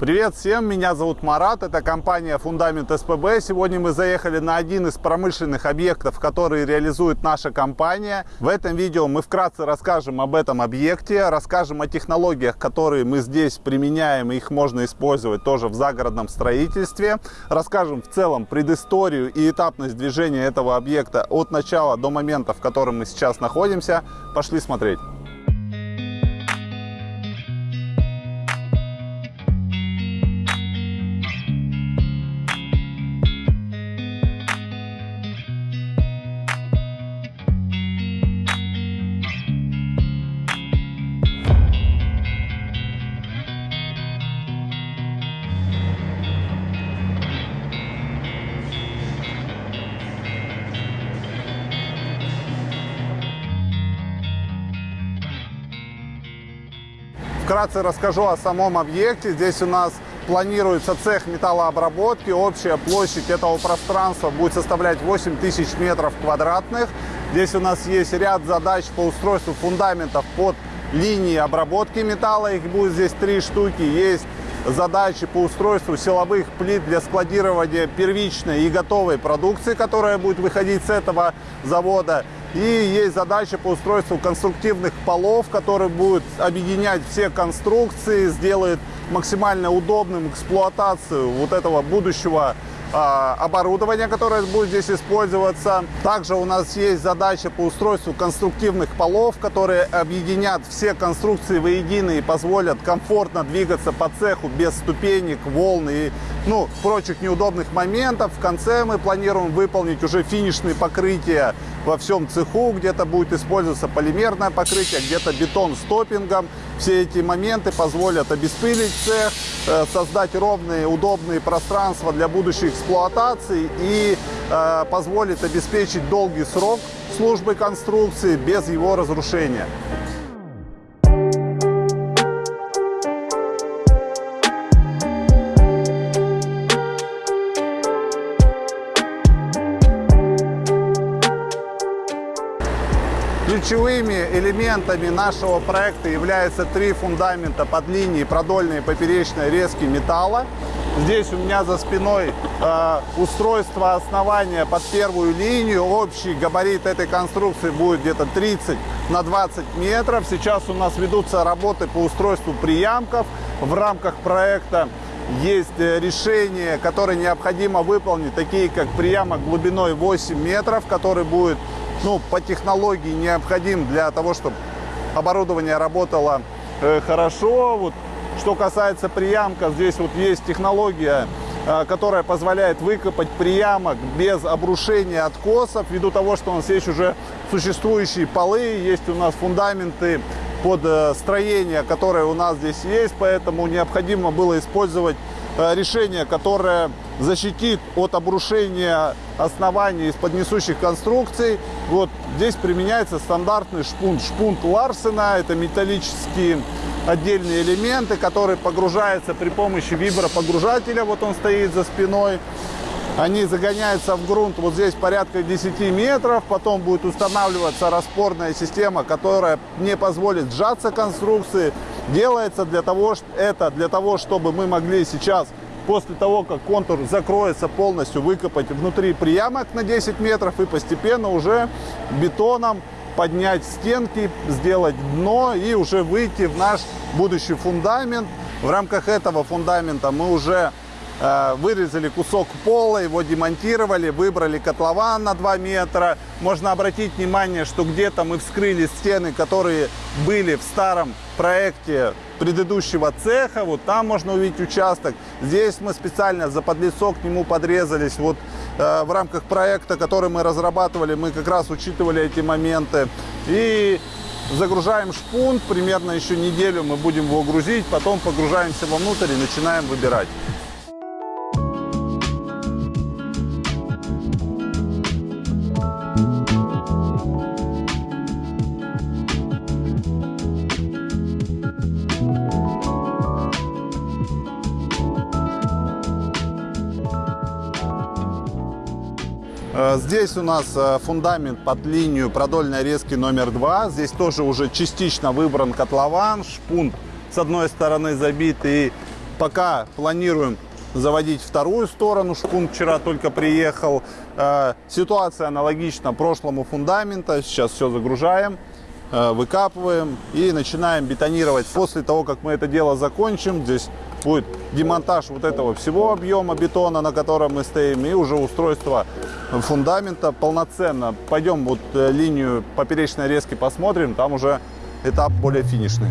Привет всем, меня зовут Марат, это компания Фундамент СПБ. Сегодня мы заехали на один из промышленных объектов, которые реализует наша компания. В этом видео мы вкратце расскажем об этом объекте, расскажем о технологиях, которые мы здесь применяем, и их можно использовать тоже в загородном строительстве. Расскажем в целом предысторию и этапность движения этого объекта от начала до момента, в котором мы сейчас находимся. Пошли смотреть. Вкратце расскажу о самом объекте. Здесь у нас планируется цех металлообработки. Общая площадь этого пространства будет составлять 8000 метров квадратных. Здесь у нас есть ряд задач по устройству фундаментов под линии обработки металла. Их будет здесь три штуки. Есть задачи по устройству силовых плит для складирования первичной и готовой продукции, которая будет выходить с этого завода. И есть задача по устройству конструктивных полов, которые будут объединять все конструкции, сделает максимально удобным эксплуатацию вот этого будущего оборудование, которое будет здесь использоваться. Также у нас есть задача по устройству конструктивных полов, которые объединят все конструкции воедино и позволят комфортно двигаться по цеху без ступенек, волн и ну, прочих неудобных моментов. В конце мы планируем выполнить уже финишные покрытия во всем цеху. Где-то будет использоваться полимерное покрытие, где-то бетон с топпингом. Все эти моменты позволят обеспылить цех, э, создать ровные, удобные пространства для будущей эксплуатации и э, позволит обеспечить долгий срок службы конструкции без его разрушения. Ключевыми элементами нашего проекта являются три фундамента под линией продольной и поперечной резки металла. Здесь у меня за спиной э, устройство основания под первую линию. Общий габарит этой конструкции будет где-то 30 на 20 метров. Сейчас у нас ведутся работы по устройству приямков. В рамках проекта есть э, решения, которые необходимо выполнить, такие как приямок глубиной 8 метров, который будет ну, по технологии необходим для того, чтобы оборудование работало э, хорошо. Вот, что касается приямка, здесь вот есть технология, э, которая позволяет выкопать приямок без обрушения откосов, ввиду того, что у нас есть уже существующие полы, есть у нас фундаменты под э, строение, которое у нас здесь есть, поэтому необходимо было использовать Э, решение, которое защитит от обрушения оснований из-под несущих конструкций. Вот здесь применяется стандартный шпунт. Шпунт Ларсена, это металлические отдельные элементы, которые погружаются при помощи вибропогружателя. Вот он стоит за спиной. Они загоняются в грунт вот здесь порядка 10 метров. Потом будет устанавливаться распорная система, которая не позволит сжаться конструкции. Делается для того, это для того, чтобы мы могли сейчас, после того, как контур закроется полностью, выкопать внутри приямок на 10 метров и постепенно уже бетоном поднять стенки, сделать дно и уже выйти в наш будущий фундамент. В рамках этого фундамента мы уже Э, вырезали кусок пола, его демонтировали, выбрали котлован на 2 метра. Можно обратить внимание, что где-то мы вскрыли стены, которые были в старом проекте предыдущего цеха. Вот там можно увидеть участок. Здесь мы специально за подлицо к нему подрезались. Вот в рамках проекта, который мы разрабатывали, мы как раз учитывали эти моменты. И загружаем шпунт, примерно еще неделю мы будем его грузить, потом погружаемся вовнутрь и начинаем выбирать. Здесь у нас э, фундамент под линию продольной резки номер два. Здесь тоже уже частично выбран котлован, шпунт с одной стороны забит и Пока планируем заводить вторую сторону. Шпун вчера только приехал. Э, ситуация аналогична прошлому фундамента. Сейчас все загружаем, э, выкапываем и начинаем бетонировать. После того, как мы это дело закончим, здесь будет демонтаж вот этого всего объема бетона, на котором мы стоим, и уже устройство фундамента полноценно. Пойдем вот э, линию поперечной резки посмотрим, там уже этап более финишный.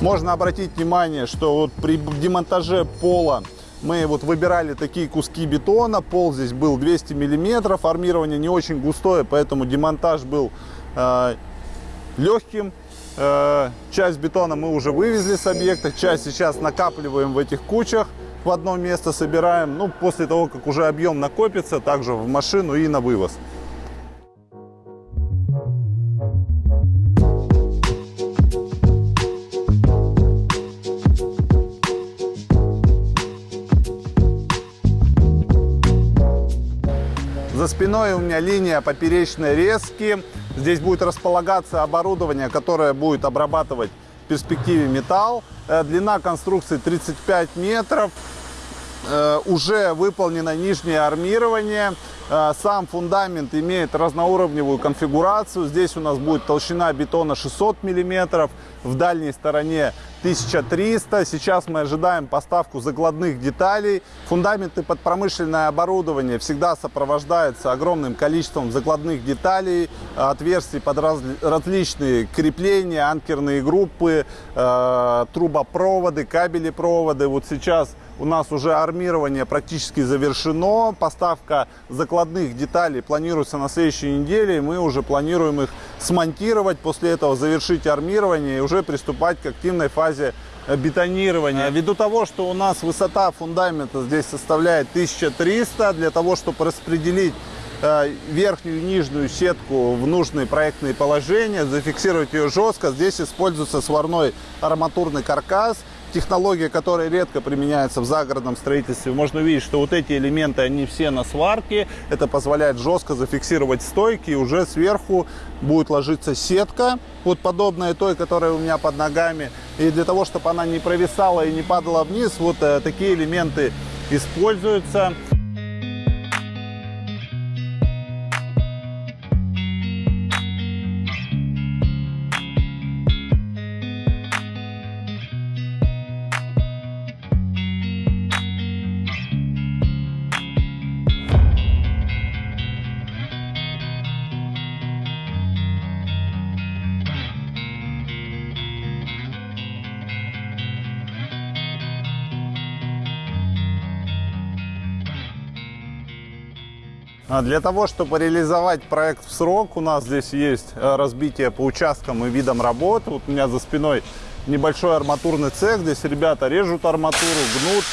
Можно обратить внимание, что вот при демонтаже пола мы вот выбирали такие куски бетона. Пол здесь был 200 миллиметров. Армирование не очень густое, поэтому демонтаж был э, легким. Э, часть бетона мы уже вывезли с объекта. Часть сейчас накапливаем в этих кучах. В одно место собираем. Ну, после того, как уже объем накопится, также в машину и на вывоз. Спиной у меня линия поперечной резки. Здесь будет располагаться оборудование, которое будет обрабатывать в перспективе металл. Э, длина конструкции 35 метров. Э, уже выполнено нижнее армирование. Э, сам фундамент имеет разноуровневую конфигурацию. Здесь у нас будет толщина бетона 600 миллиметров, в дальней стороне 1300. Сейчас мы ожидаем поставку закладных деталей. Фундаменты под промышленное оборудование всегда сопровождаются огромным количеством закладных деталей, отверстий под раз, различные крепления, анкерные группы, э, трубопроводы, кабели проводы. Вот сейчас у нас уже армирование практически завершено. Поставка закладных деталей планируется на следующей неделе. Мы уже планируем их смонтировать, после этого завершить армирование и уже приступать к активной фазе бетонирования. Ввиду того, что у нас высота фундамента здесь составляет 1300, для того, чтобы распределить э, верхнюю и нижнюю сетку в нужные проектные положения, зафиксировать ее жестко. Здесь используется сварной арматурный каркас технология, которая редко применяется в загородном строительстве. Можно увидеть, что вот эти элементы, они все на сварке. Это позволяет жестко зафиксировать стойки. И уже сверху будет ложиться сетка, вот подобная той, которая у меня под ногами. И для того, чтобы она не провисала и не падала вниз, вот э, такие элементы используются. Для того, чтобы реализовать проект в срок, у нас здесь есть э, разбитие по участкам и видам работ. Вот у меня за спиной небольшой арматурный цех. Здесь ребята режут арматуру, гнут,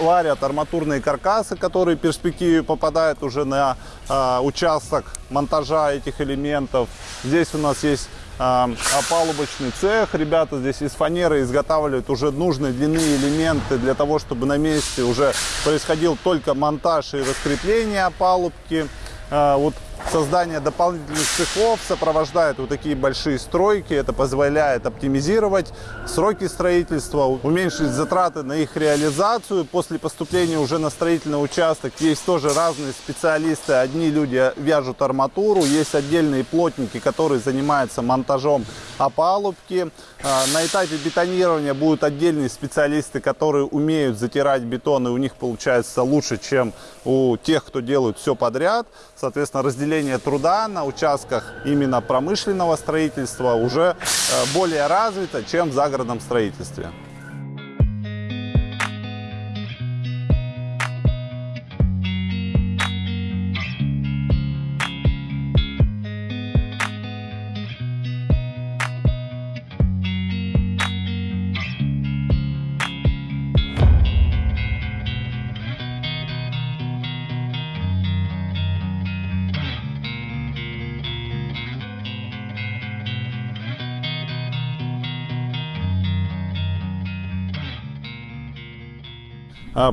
варят арматурные каркасы, которые в перспективе попадают уже на э, участок монтажа этих элементов. Здесь у нас есть опалубочный цех. Ребята здесь из фанеры изготавливают уже нужные длины элементы для того, чтобы на месте уже происходил только монтаж и раскрепление опалубки. А, вот Создание дополнительных цехов сопровождает вот такие большие стройки. Это позволяет оптимизировать сроки строительства, уменьшить затраты на их реализацию. После поступления уже на строительный участок есть тоже разные специалисты. Одни люди вяжут арматуру, есть отдельные плотники, которые занимаются монтажом опалубки. А, на этапе бетонирования будут отдельные специалисты, которые умеют затирать бетон, и у них получается лучше, чем у тех, кто делает все подряд. Соответственно, разделение разделение труда на участках именно промышленного строительства уже э, более развито, чем в загородном строительстве.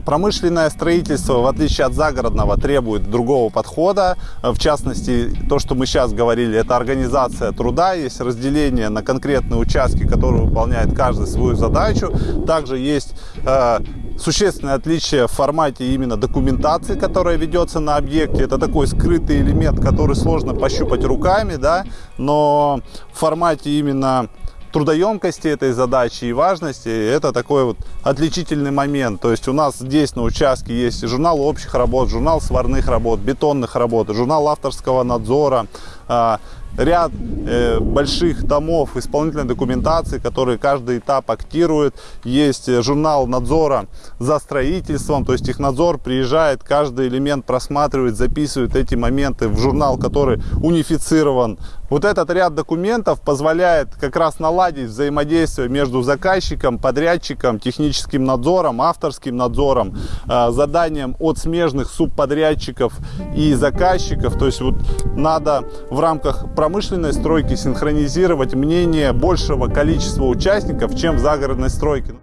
Промышленное строительство, в отличие от загородного, требует другого подхода. Э, в частности, то, что мы сейчас говорили, это организация труда, есть разделение на конкретные участки, которые выполняет каждый свою задачу. Также есть э, существенное отличие в формате именно документации, которая ведется на объекте. Это такой скрытый элемент, который сложно пощупать руками, да, но в формате именно трудоемкости этой задачи и важности, это такой вот отличительный момент. То есть у нас здесь на участке есть журнал общих работ, журнал сварных работ, бетонных работ, журнал авторского надзора, а, ряд э, больших томов исполнительной документации, которые каждый этап актирует. Есть э, журнал надзора за строительством, то есть технадзор приезжает, каждый элемент просматривает, записывает эти моменты в журнал, который унифицирован. Вот этот ряд документов позволяет как раз наладить взаимодействие между заказчиком, подрядчиком, техническим надзором, авторским надзором, э, заданием от смежных субподрядчиков и заказчиков. То есть вот надо в рамках промышленной стройки синхронизировать мнение большего количества участников, чем в загородной стройке.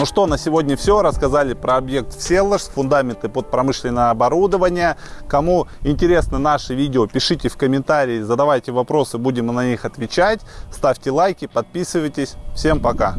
Ну что, на сегодня все. Рассказали про объект Всеволожск, фундаменты под промышленное оборудование. Кому интересно наше видео, пишите в комментарии, задавайте вопросы, будем на них отвечать. Ставьте лайки, подписывайтесь. Всем пока!